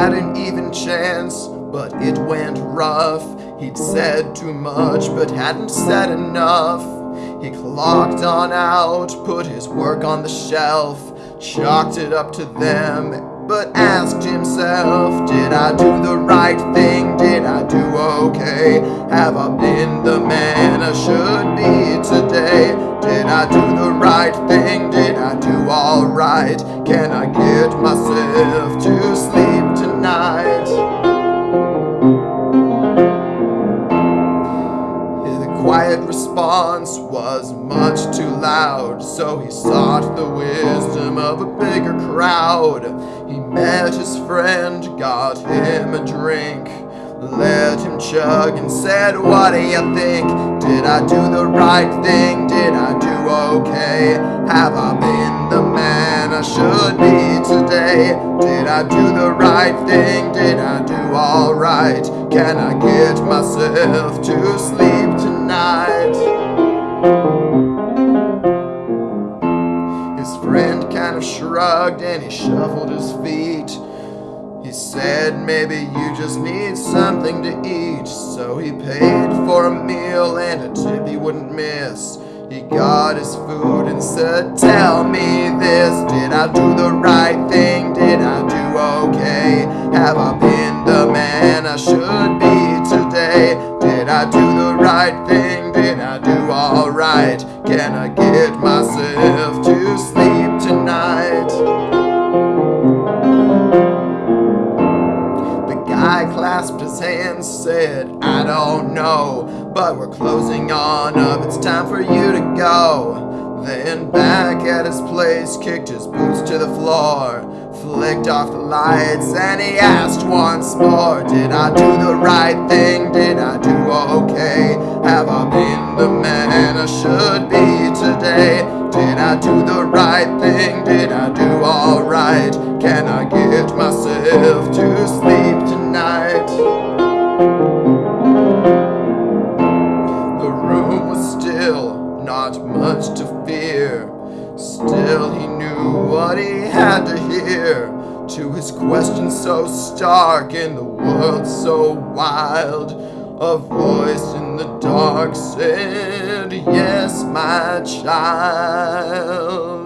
had an even chance, but it went rough. He'd said too much, but hadn't said enough. He clocked on out, put his work on the shelf, chalked it up to them, but asked himself, Did I do the right thing? Did I do okay? Have I been the man I should be today? Did I do the right thing? Did I do alright? Can I get myself to sleep? Tonight? quiet response was much too loud, so he sought the wisdom of a bigger crowd. He met his friend, got him a drink, let him chug and said, What do you think? Did I do the right thing? Did I do okay? Have I been the Should be today? Did I do the right thing? Did I do alright? Can I get myself to sleep tonight? His friend kind of shrugged and he shuffled his feet. He said maybe you just need something to eat. So he paid for a meal and a tip he wouldn't miss. He got his food and said, Tell me this Did I do the right thing? Did I do okay? Have I been the man I should be today? Did I do the right thing? Did I do alright? Can I get myself clasped his hands, said, I don't know, but we're closing on up, it's time for you to go. Then back at his place, kicked his boots to the floor, flicked off the lights, and he asked once more, Did I do the right thing? Did I do okay? Have I been the man I should be today? Did I do the right thing? Did I do alright? Can I get myself? The room was still, not much to fear. Still, he knew what he had to hear. To his question so stark in the world so wild, a voice in the dark said, Yes, my child.